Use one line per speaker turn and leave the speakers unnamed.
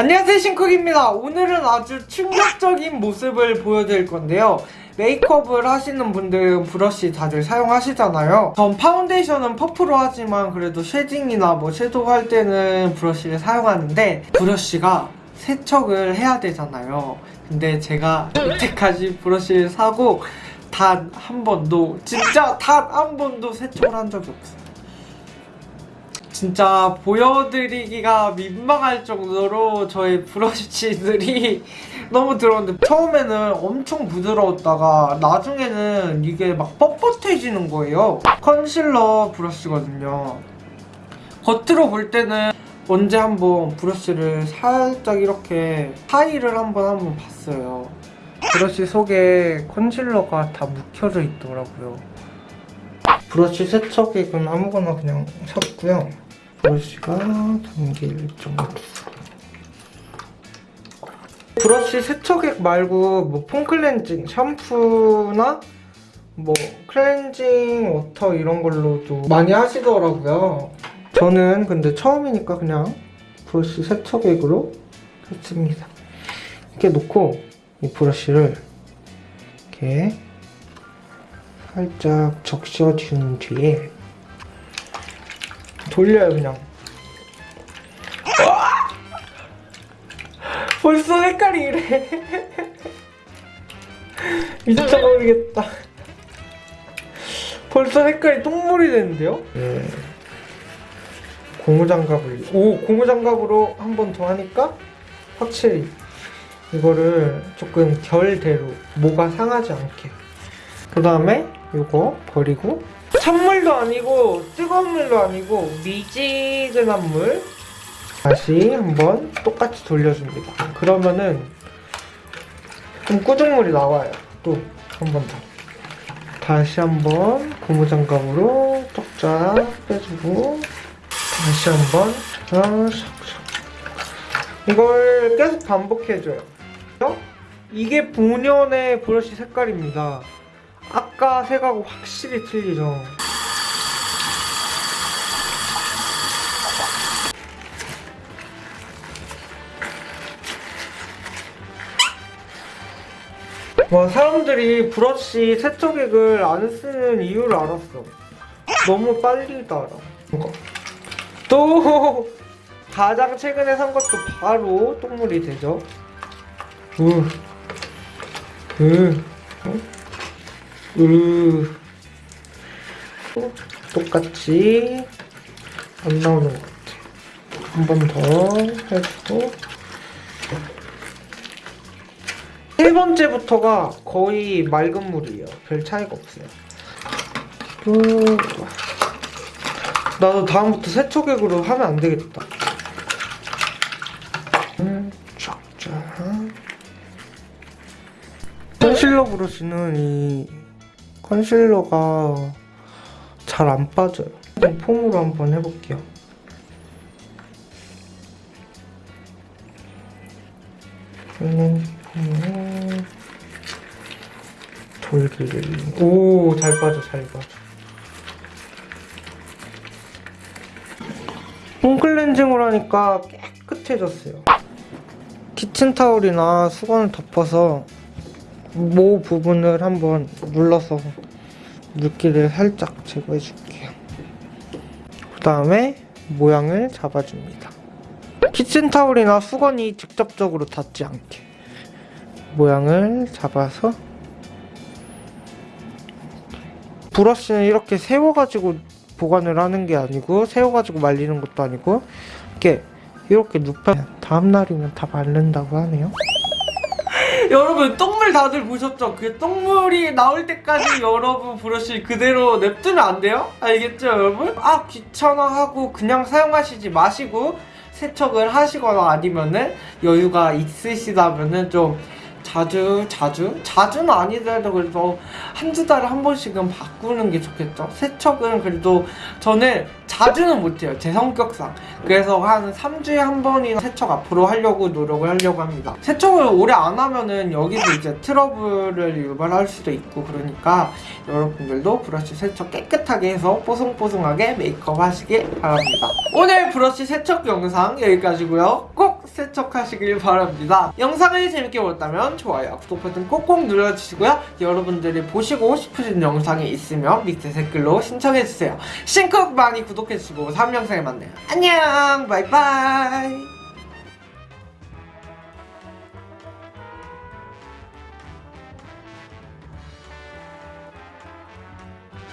안녕하세요 신쿡입니다. 오늘은 아주 충격적인 모습을 보여드릴 건데요. 메이크업을 하시는 분들은 브러쉬 다들 사용하시잖아요. 전 파운데이션은 퍼프로 하지만 그래도 shading이나 뭐 섀도우 할 때는 브러쉬를 사용하는데 브러쉬가 세척을 해야 되잖아요. 근데 제가 이때까지 브러쉬를 사고 단 한 번도 진짜 단 한 번도 세척을 한 적이 없어요 진짜 보여드리기가 민망할 정도로 저의 브러쉬들이 너무 들어오는데 처음에는 엄청 부드러웠다가 나중에는 이게 막 뻣뻣해지는 거예요. 컨실러 브러쉬거든요. 겉으로 볼 때는 언제 한번 브러쉬를 살짝 이렇게 하이를 한번 한번 봤어요. 브러쉬 속에 컨실러가 다 묵혀져 있더라고요. 브러쉬 세척액은 아무거나 그냥 샀고요 브러쉬가 담길 정도 브러쉬 세척액 말고 뭐 폼클렌징 샴푸나 뭐 클렌징 워터 이런 걸로도 많이 하시더라고요. 저는 근데 처음이니까 그냥 브러쉬 세척액으로 했습니다. 이렇게 놓고 이 브러쉬를 이렇게 살짝 적셔준 뒤에 돌려요 그냥 와! 벌써 색깔이 이래 미쳐버리겠다 벌써 색깔이 똥물이 되는데요? 네. 고무장갑을 오 고무장갑으로 한 번 더 하니까 확실히 이거를 조금 결대로 뭐가 상하지 않게 그 다음에 이거 버리고 찬물도 아니고 뜨거운 물도 아니고 미지근한 물. 다시 한번 똑같이 돌려줍니다. 그러면은 좀 꾸준물이 나와요. 또 한 번 더. 다시 한번 고무장갑으로 쪽쫙 빼주고 다시 한번 샥샥. 이걸 계속 반복해줘요. 이게 본연의 브러쉬 색깔입니다. 아까 색하고 확실히 틀리죠 와 사람들이 브러쉬 세척액을 안 쓰는 이유를 알았어. 너무 빨리 달아. 또 가장 최근에 산 것도 바로 똥물이 되죠. 으, 으, 으. 또 똑같이 안 나오는 것 같아. 한 번 더 해주고 세 번째부터가 거의 맑은 물이에요 별 차이가 없어요 또 나도 다음부터 세척액으로 하면 안 되겠다. 음, 쫙쫙. 컨실러 브러쉬는 이 컨실러가 잘 안 빠져요. 폼으로 한번 해볼게요. 음, 음, 돌기를. 오, 잘 빠져, 잘 빠져. 폼클렌징을 하니까 깨끗해졌어요 키친타올이나 수건을 덮어서 모 부분을 한번 눌러서 물기를 살짝 제거해 줄게요 그 다음에 모양을 잡아줍니다 키친타올이나 수건이 직접적으로 닿지 않게 모양을 잡아서 브러쉬는 이렇게 세워가지고 보관을 하는 게 아니고 세워가지고 말리는 것도 아니고 이렇게 이렇게 눕혀 다음날이면 다 마른다고 하네요 여러분 똥물 다들 보셨죠? 그 똥물이 나올 때까지 여러분 브러쉬 그대로 냅두면 안 돼요? 알겠죠 여러분? 아 귀찮아 하고 그냥 사용하시지 마시고 세척을 하시거나 아니면은 여유가 있으시다면은 좀 자주 자주? 자주는 아니더라도 그래도 한두 달에 한 번씩은 바꾸는 게 좋겠죠. 세척은 그래도 저는 자주는 못해요 제 성격상. 그래서 한 3주에 한 번이나 세척 앞으로 하려고 노력을 하려고 합니다. 세척을 오래 안 하면은 여기서 이제 트러블을 유발할 수도 있고 그러니까 여러분들도 브러쉬 세척 깨끗하게 해서 뽀송뽀송하게 메이크업 하시길 바랍니다. 오늘 브러쉬 세척 영상 여기까지고요. 꼭 세척하시길 바랍니다. 영상을 재밌게 보셨다면 좋아요, 구독 버튼 꼭꼭 눌러주시고요. 여러분들이 보시고 싶으신 영상이 있으면 밑에 댓글로 신청해주세요. 신쿡 많이 구독해주시고 다음 영상에 만나요. 안녕 바이바이